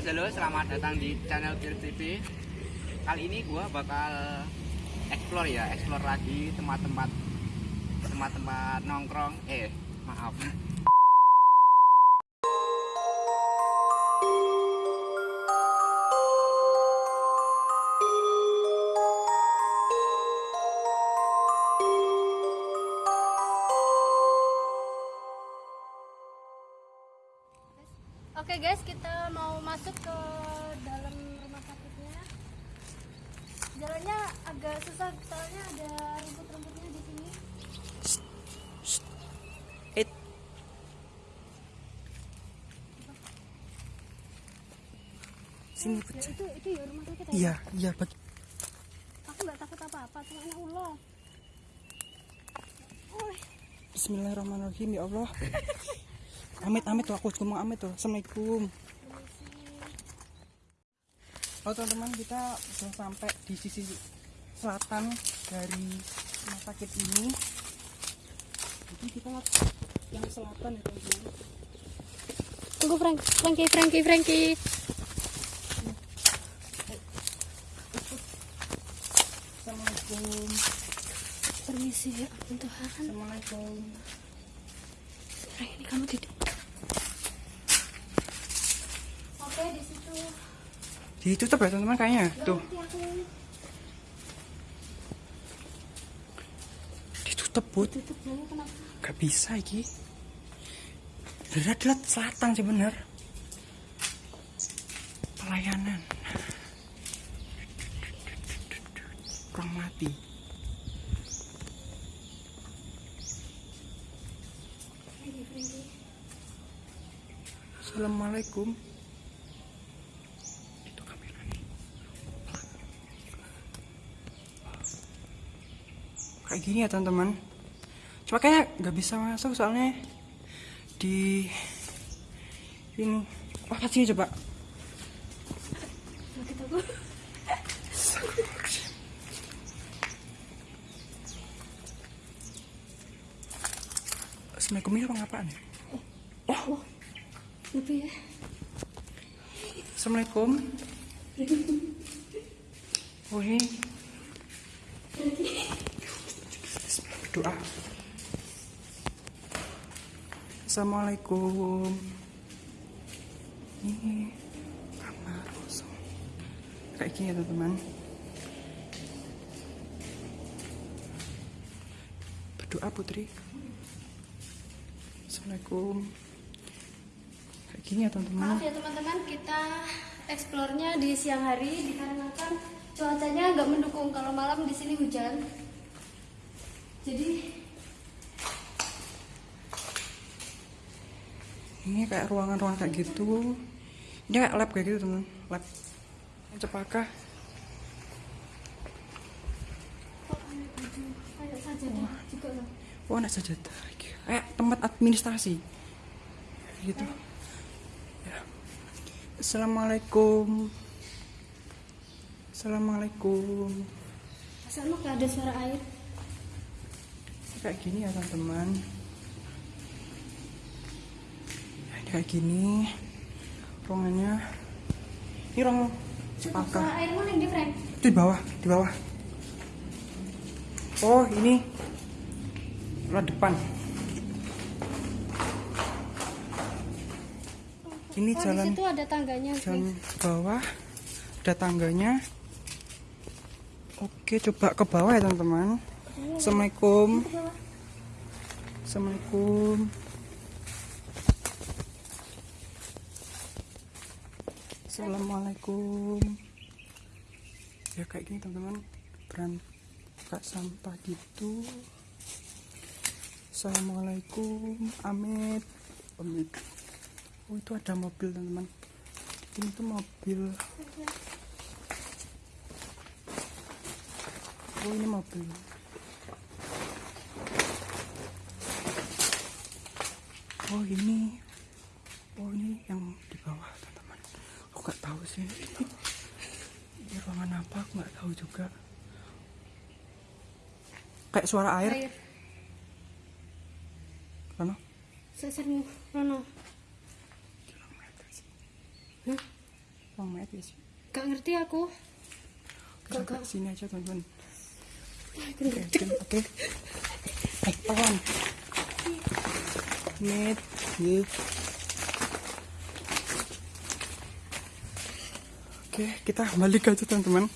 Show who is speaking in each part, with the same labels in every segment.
Speaker 1: selamat datang di channel Kir TV. Kali ini gua bakal explore ya, explore lagi tempat-tempat tempat-tempat nongkrong. Eh, maaf.
Speaker 2: Guys, kita mau masuk ke dalam rumah sakitnya. Jalannya agak susah soalnya ada rumput-rumputnya di sini.
Speaker 1: It. Sini
Speaker 2: Ya, itu itu ya rumah sakit. ya?
Speaker 1: Iya, iya bagi.
Speaker 2: Aku nggak takut apa-apa, cuma ya Allah. Oh,
Speaker 3: Bismillahirrahmanirrahim ya Allah. Amit amit tuh aku ngomong amit tuh. Assalamualaikum. Oh teman-teman kita sudah sampai di sisi selatan dari rumah sakit ini. Jadi kita yang selatan ya teman-teman.
Speaker 2: tunggu Frank, Frankie, Frankie, Frankie.
Speaker 3: Assalamualaikum.
Speaker 2: Permisi ya, Tuhan.
Speaker 3: Assalamualaikum.
Speaker 2: Frank, ini kamu tidak. Oke, di situ.
Speaker 3: Ditutup ya teman-teman kayaknya. Tuh ditutup bud. Gak bisa iki. Derat selatan sih bener. Pelayanan. Kurang mati. Assalamualaikum. Itu kamera nih. Kayak gini ya teman-teman. Cuma kayaknya nggak bisa masuk soalnya di ini. Wah, pas sini coba. Assalamualaikum ini orang apaan ya?
Speaker 2: Lebih ya.
Speaker 3: Assalamualaikum. Oh ini. Doa. Assalamualaikum. Ini kamar kosong. Kayak gini ya teman-teman. Berdoa putri. Assalamualaikum. Kayak gini ya teman-teman.
Speaker 2: Maaf ya teman-teman, kita eksplornya di siang hari dikarenakan cuacanya nggak mendukung kalau malam di sini hujan. Jadi
Speaker 3: ini kayak ruangan-ruangan kayak gitu. Ini kayak lab kayak gitu teman lab. Cepaka
Speaker 2: kok ada baju kayak sajadah juga loh.
Speaker 3: wah anak sajadah. Kayak tempat administrasi. Gitu. Ya. assalamualaikum. Assalamualaikum.
Speaker 2: Asal mah nggak ada suara air.
Speaker 3: Kayak gini ya teman-teman Ya, kayak gini ruangannya ini ruang
Speaker 2: di?
Speaker 3: Itu di bawah, di bawah. Oh, ini ruang depan. Ini
Speaker 2: Oh,
Speaker 3: jalan
Speaker 2: di situ ada tangganya.
Speaker 3: jalan ke bawah. Ada tangganya. Oke, coba ke bawah ya, teman-teman. Assalamualaikum. Assalamualaikum. Assalamualaikum. Ya kayak gini teman-teman. Berangkat sampah gitu. Assalamualaikum. Amit. Amit. Oh itu ada mobil teman-teman. Ini tuh mobil. Oh ini mobil. Oh ini, oh ini yang di bawah teman-teman. Aku nggak tahu sih. Ini ruangan apa? Aku nggak tahu juga. Kayak suara air.
Speaker 2: Air. Rono. Hah?
Speaker 3: berapa menit ya sih?
Speaker 2: Gak ngerti aku. Gak gak.
Speaker 3: sini aja teman-teman. Oke, oke, oke. Eh, pelan. Ya. Oke, kita balik aja teman-teman.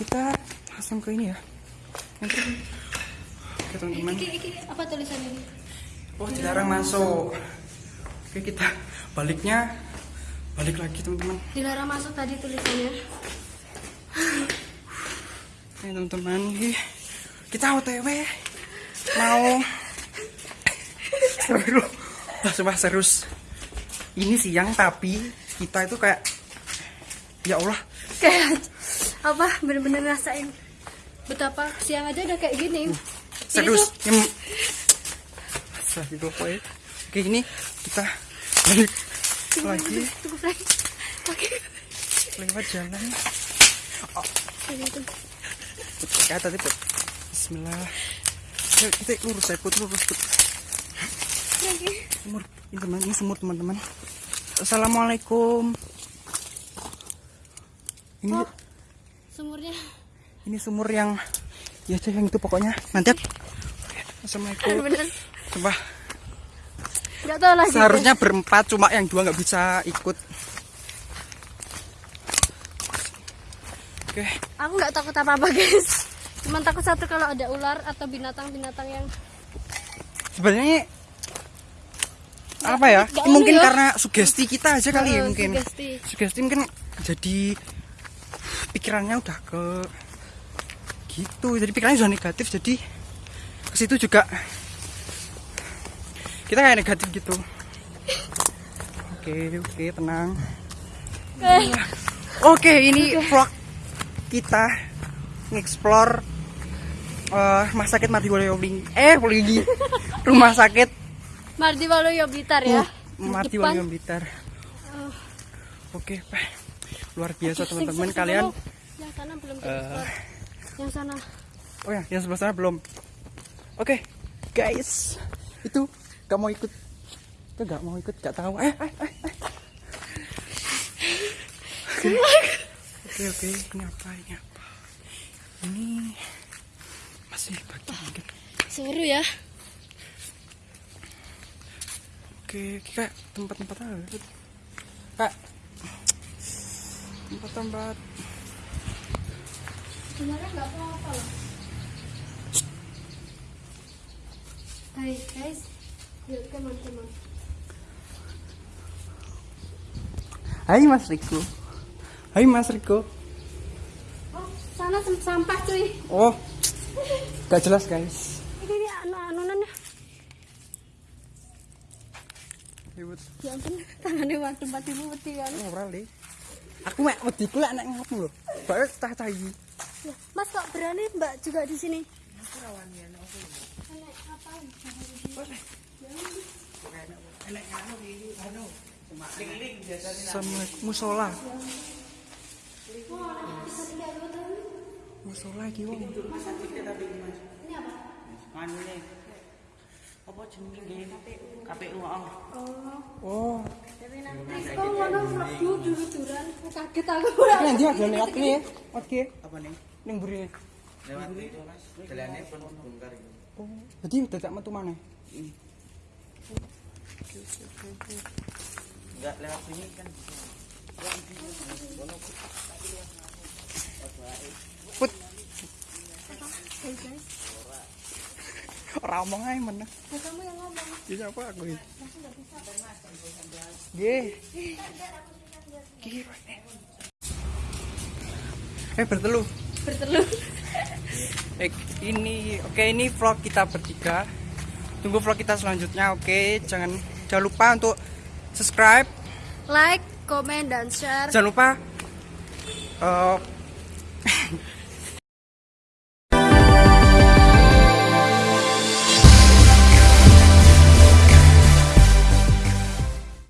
Speaker 3: Kita langsung ke ini ya. Nanti. Oke teman-teman.
Speaker 2: Apa tulisan ini?
Speaker 3: Oh dilarang masuk. Oke kita baliknya balik lagi teman-teman.
Speaker 2: Dilarang masuk tadi tulisannya.
Speaker 3: Oke teman-teman, kita OTW mau seru. Sumpah serius. Ini siang tapi kita itu kayak ya Allah
Speaker 2: Kayak apa? Bener-bener ngerasain betapa siang aja udah kayak gini. Ini
Speaker 3: serius.
Speaker 2: tuh
Speaker 3: Yang Astagfirullah, ya. Oke ini kita balik lagi
Speaker 2: Tunggu. Oke.
Speaker 3: lewat jalan.
Speaker 2: Ini tuh.
Speaker 3: Ya tadi Put. Bismillah. Kita lurus ya put lurus put.
Speaker 2: Frank,
Speaker 3: Sumur ini teman ini sumur teman-teman. Assalamualaikum. Ini
Speaker 2: Oh. Sumurnya
Speaker 3: ini sumur yang ya cek yang itu pokoknya nanti. Assalamualaikum.
Speaker 2: bener.
Speaker 3: Coba
Speaker 2: Gak tau lagi.
Speaker 3: seharusnya berempat cuma yang dua nggak bisa ikut. Oke,
Speaker 2: Aku nggak takut apa-apa guys. Cuman takut satu kalau ada ular atau binatang-binatang yang
Speaker 3: sebenarnya apa ya? Mungkin
Speaker 2: ya.
Speaker 3: karena sugesti kita aja kali ya
Speaker 2: Eh,
Speaker 3: mungkin.
Speaker 2: sugesti.
Speaker 3: Sugesti mungkin jadi pikirannya udah ke gitu. Jadi pikirannya sudah negatif jadi ke situ juga kita kayak negatif gitu. Oke, oke, tenang.
Speaker 2: eh,
Speaker 3: Oke, ini vlog kita nge-explore eh, rumah sakit Mardi Walyobing eh Walyobing rumah sakit
Speaker 2: Mardi Waluyo Blitar ya.
Speaker 3: Mardi
Speaker 2: Depan.
Speaker 3: Walyobing Blitar.
Speaker 2: Oh.
Speaker 3: Oke, Pak. luar biasa teman-teman kalian.
Speaker 2: Yang sana belum uh, Yang sana.
Speaker 3: Oh ya, yang sebelah sana belum. Oke, guys, itu gak mau ikut. Itu gak mau ikut, gak tahu. Eh, eh, eh, eh. Oke, oke, ini apa? Ini apa? Ini masih pagi mungkin.
Speaker 2: Seru ya.
Speaker 3: Oke, kayak tempat-tempat apa? Kak, tempat-tempat
Speaker 2: Sebenarnya nggak apa-apa loh. Hai guys, yuk teman-teman.
Speaker 3: Hai Mas Riko. Hai Mas Riko.
Speaker 2: Oh, sana sampah cuy.
Speaker 3: Oh, gak jelas guys.
Speaker 2: Ini dia anu anunannya.
Speaker 3: Ribut.
Speaker 2: Ya ampun, waktu tempat ibu peti kan.
Speaker 3: Ora le. Aku mek wedi ku lek nek ngono lho. Bae cah cah iki.
Speaker 2: Ya, Mas kok berani Mbak juga di sini?
Speaker 3: Sama musola. Iki wong.
Speaker 4: Manune. Apa jenenge? KPU oh.
Speaker 3: Oh.
Speaker 2: Terus kok ngono mlebu dulu-duran, aku kaget aku.
Speaker 3: Ini dia ada lewat kene ya. Oke.
Speaker 4: Apa nih?
Speaker 3: Ning mburi.
Speaker 4: Lewat itu Mas. Dalane pun bongkar iki.
Speaker 3: Oh, jadi dadak metu maneh.
Speaker 4: Enggak lewat sini kan.
Speaker 3: Put, ora omong ae
Speaker 2: ya kamu yang ngomong.
Speaker 3: Ya siapa aku ini? Nggih. Eh bertelu.
Speaker 2: Bertelur.
Speaker 3: Eh, ini oke ini vlog kita bertiga. Tunggu vlog kita selanjutnya. Oke, jangan jangan lupa untuk subscribe.
Speaker 2: Like, komen, dan share.
Speaker 3: Jangan lupa eh